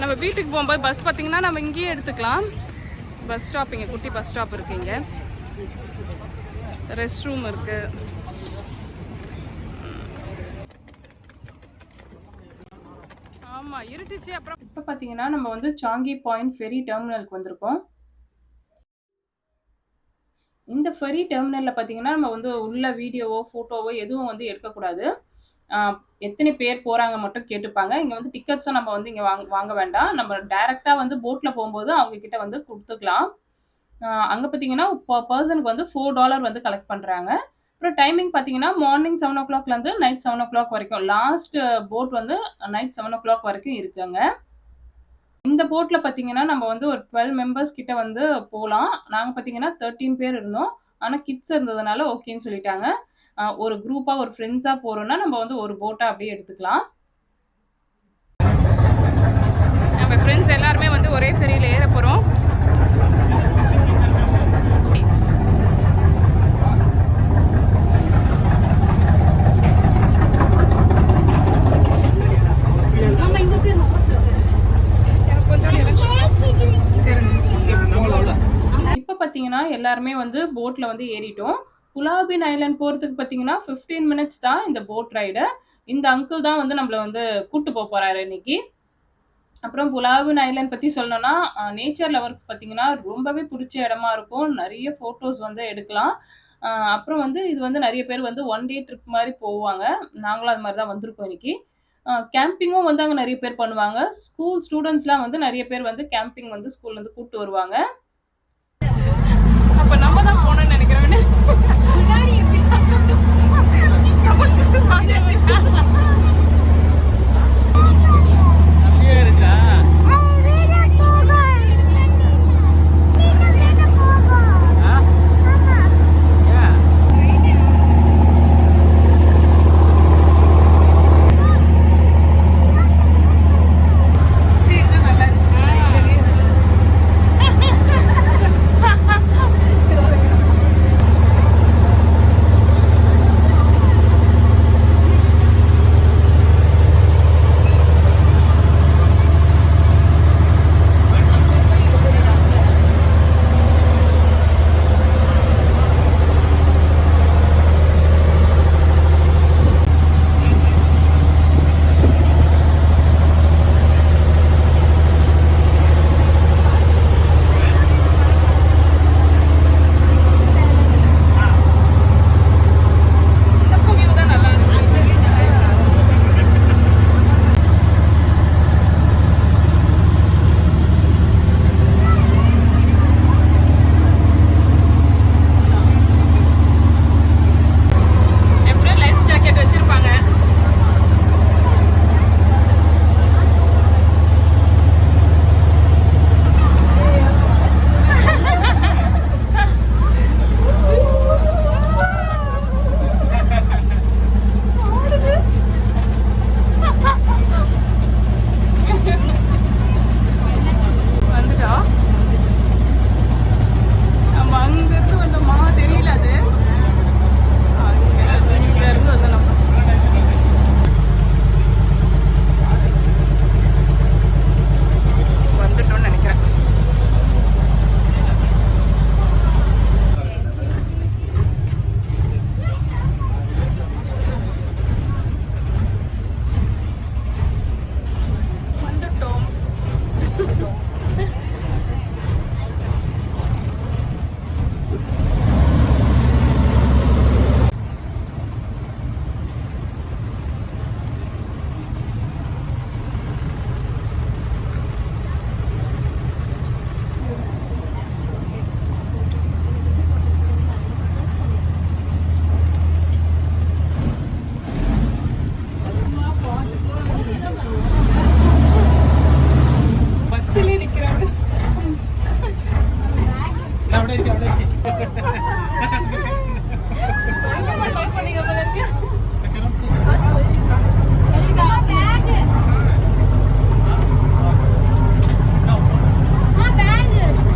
நம்ம வீட்டுக்கு போகும்போது பஸ் பார்த்திங்கன்னா நம்ம இங்கேயே எடுத்துக்கலாம். பஸ் ஸ்டாப் இங்கே குட்டி பஸ் ஸ்டாப் இருக்கு இங்கே. ரெஸ்ட் ரூம் இருக்கு. ஆமாம் இருட்டுச்சு அப்புறம் இப்போ பார்த்தீங்கன்னா நம்ம வந்து சாங்கி பாயிண்ட் ஃபெரி டெர்மினலுக்கு வந்திருக்கோம். இந்த ஃபெரி டெர்மினலில் பார்த்தீங்கன்னா நம்ம வந்து உள்ள வீடியோவோ ஃபோட்டோவோ எதுவும் வந்து எடுக்கக்கூடாது. எத்தனை பேர் போகிறாங்க மட்டும் கேட்டுப்பாங்க. இங்கே வந்து டிக்கெட்ஸும் நம்ம வந்து இங்கே வாங்க வாங்க வேண்டாம். நம்ம டைரெக்டாக வந்து போட்டில் போகும்போது அவங்க கிட்ட வந்து கொடுத்துக்கலாம். அங்கே பார்த்தீங்கன்னா பர்சனுக்கு வந்து ஃபோர் டாலர் வந்து கலெக்ட் பண்ணுறாங்க அப்புறம் டைமிங் பார்த்தீங்கன்னா மார்னிங் செவன் ஓ கிளாக்லேருந்து நைட் செவன் ஓ கிளாக் வரைக்கும். லாஸ்ட் போட் வந்து நைட் செவன் ஓ கிளாக் வரைக்கும் இருக்குங்க. இந்த போட்டில் பார்த்தீங்கன்னா நம்ம வந்து ஒரு டுவெல் மெம்பர்ஸ் கிட்ட வந்து போகலாம் நாங்கள் பார்த்தீங்கன்னா தேர்ட்டீன் பேர் இருந்தோம். ஆனால் கிட்ஸ் இருந்ததுனால ஓகேன்னு சொல்லிட்டாங்க. ஒரு குரூப்பாக ஒரு ஃப்ரெண்ட்ஸாக போகிறோன்னா நம்ம வந்து ஒரு போட்டை அப்படியே எடுத்துக்கலாம். நம்ம ஃப்ரெண்ட்ஸ் எல்லாருமே வந்து ஒரே ஃபெரியில் ஏற போகிறோம் இப்போ பார்த்தீங்கன்னா எல்லாருமே வந்து போட்டில் வந்து ஏறிட்டோம். புலாபின் ஐலாண்ட் போகிறதுக்கு பார்த்தீங்கன்னா ஃபிஃப்டீன் மினிட்ஸ் தான் இந்த போட் ரைடு இந்த அங்கிள் தான் வந்து நம்மளை வந்து கூட்டு போக போகிறாரு இன்னைக்கு. அப்புறம் புலாபின் ஐலாண்ட் பற்றி சொல்லணும்னா நேச்சர் லவருக்கு பார்த்தீங்கன்னா ரொம்பவே பிடிச்ச இடமா இருக்கும். நிறைய ஃபோட்டோஸ் வந்து எடுக்கலாம். அப்புறம் வந்து இது வந்து நிறைய பேர் வந்து ஒன் டே ட்ரிப் மாதிரி போவாங்க. நாங்களும் அது மாதிரி தான் வந்திருக்கோம் இன்னைக்கு. கேம்பிங்கும் வந்து அங்கே நிறைய பேர் பண்ணுவாங்க. ஸ்கூல் ஸ்டூடெண்ட்ஸ்லாம் வந்து நிறைய பேர் வந்து கேம்பிங் வந்து ஸ்கூல்லேருந்து கூப்பிட்டு வருவாங்க. அப்போ நம்ம தான் போனோம்னு நினைக்கிறேன் Aku suka sama.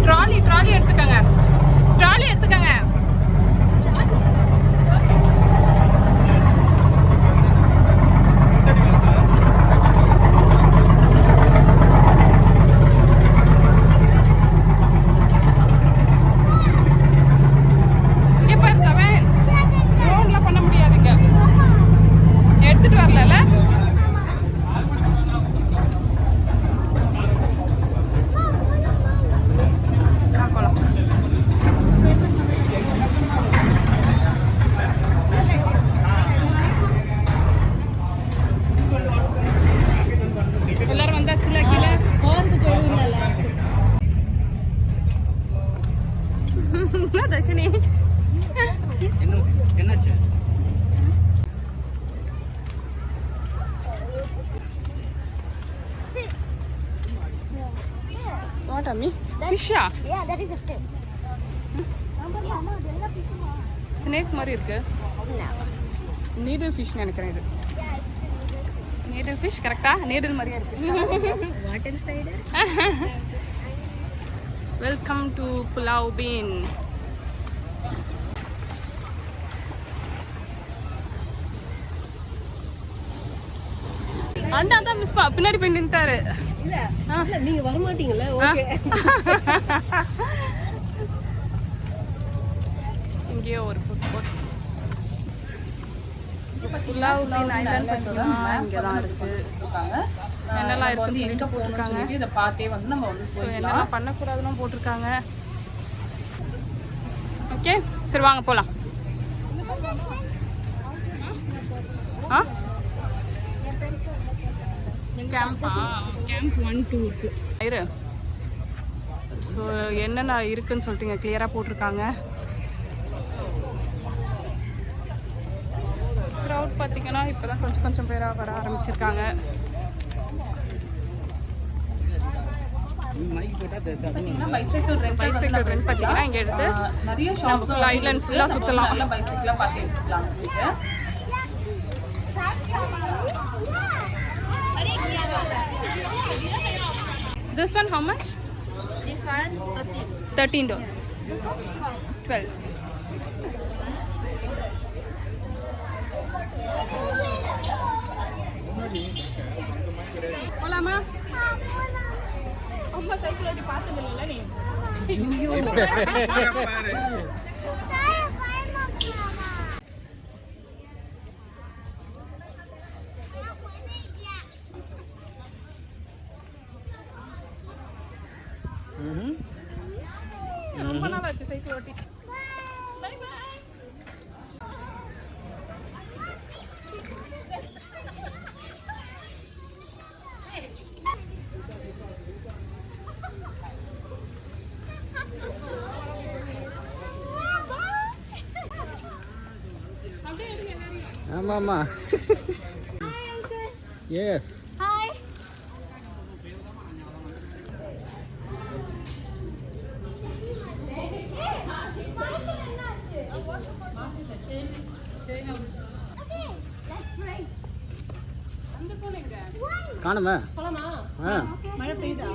Trolley trolley எடுத்துக்கங்க. ட்ராலி எடுத்து Hello, Ronda Chula. Ah. ஃபிஷ்ஷா Yeah, that is a fish. Mama, mama, அதெல்லாம் fish மா? ஸ்னேக் மாதிரி இருக்கு. நீடில் ஃபிஷ் நினைக்கிறேன் இது நீடில் ஃபிஷ் கரெக்டா நீடில் மாதிரியே இருக்கு? வெல்கம் டு புலாவ் பீன் அண்ணா தான் மிஸ் பின்னாடி போய் நின்ட்டாரு நீங்க வர மாட்டீங்கல்ல ஓகே இங்கேயோ ஒரு ஃபுட் கோர்ட் இருக்கு. என்னெல்லாம் இருக்குன்னு சொல்லிட்டு போட்டிருக்காங்க இதை பார்த்தே வந்து நம்ம வந்து ஸோ என்னெல்லாம் பண்ணக்கூடாதுன்னு போட்டிருக்காங்க. ஓகே சரி வாங்க போகலாம் ஆ? கேம்பா கேம்ப் ஒன் டூ இருக்கு. இரு. ஸோ என்னென்ன இருக்குன்னு சொல்லிட்டு இங்கே கிளியராக போட்டிருக்காங்க. க்ரௌட் பார்த்தீங்கன்னா இப்போ தான் கொஞ்சம் கொஞ்சம் பேராக வர ஆரம்பிச்சிருக்காங்க. பைசைக்கிள் ரெண்ட் பைசைக்கிள் ரெண்ட் பார்த்தீங்கன்னா இங்கே எடுத்து நிறைய ஷாப்ஸ் full island full ஆ சுத்தலாம். this one how much? This one 13. 13 dollars. Yes. 12. Hola ma. Amma cycle odi ni. Ayyo. எல்லாரையும் ஆமாம்மா எஸ் Hi. காணுமே? மழை பெய்யுதா?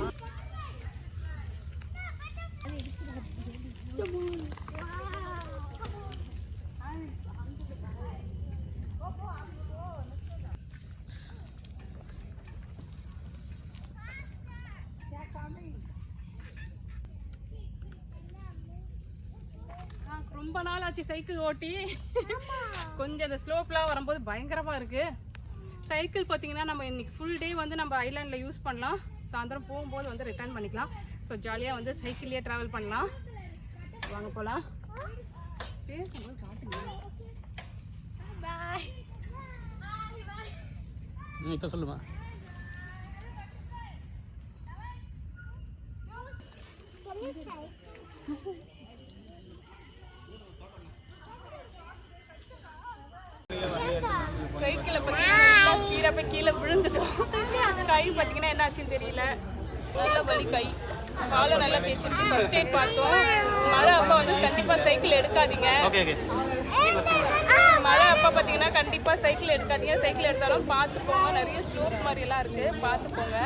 ரொம்ப நாள் ஆச்சு சைக்கிள் ஓட்டி. கொஞ்சம் அந்த ஸ்லோப்லாம் வரும்போது பயங்கரமாக இருக்கு. சைக்கிள் பார்த்தீங்கன்னா நம்ம இன்றைக்கி ஃபுல் டே வந்து நம்ம ஐலாண்டில் யூஸ் பண்ணலாம். சாயந்தரம் போகும்போது வந்து ரிட்டர்ன் பண்ணிக்கலாம். ஸோ ஜாலியாக வந்து சைக்கிள்லேயே ட்ராவல் பண்ணலாம். வாங்க போகலாம் இப்போ சொல்லுமா சைக்கிளை பார்த்தீங்கன்னா ஸ்பீடாக போய் கீழே விழுந்துட்டோம் கை பார்த்தீங்கன்னா என்ன ஆச்சுன்னு தெரியல. நல்ல வலி கை. காலை நல்லா தேய்ச்சிருச்சு. ஃபர்ஸ்ட் எய்ட் பார்த்தோம். மழை அப்போ வந்து கண்டிப்பாக சைக்கிள் எடுக்காதீங்க. மழை அப்போ பார்த்தீங்கன்னா கண்டிப்பாக சைக்கிள் எடுக்காதீங்க. சைக்கிள் எடுத்தாலும் பார்த்து போங்க நிறைய ஸ்லோப் மாதிரியெல்லாம் இருக்குது பார்த்து போங்க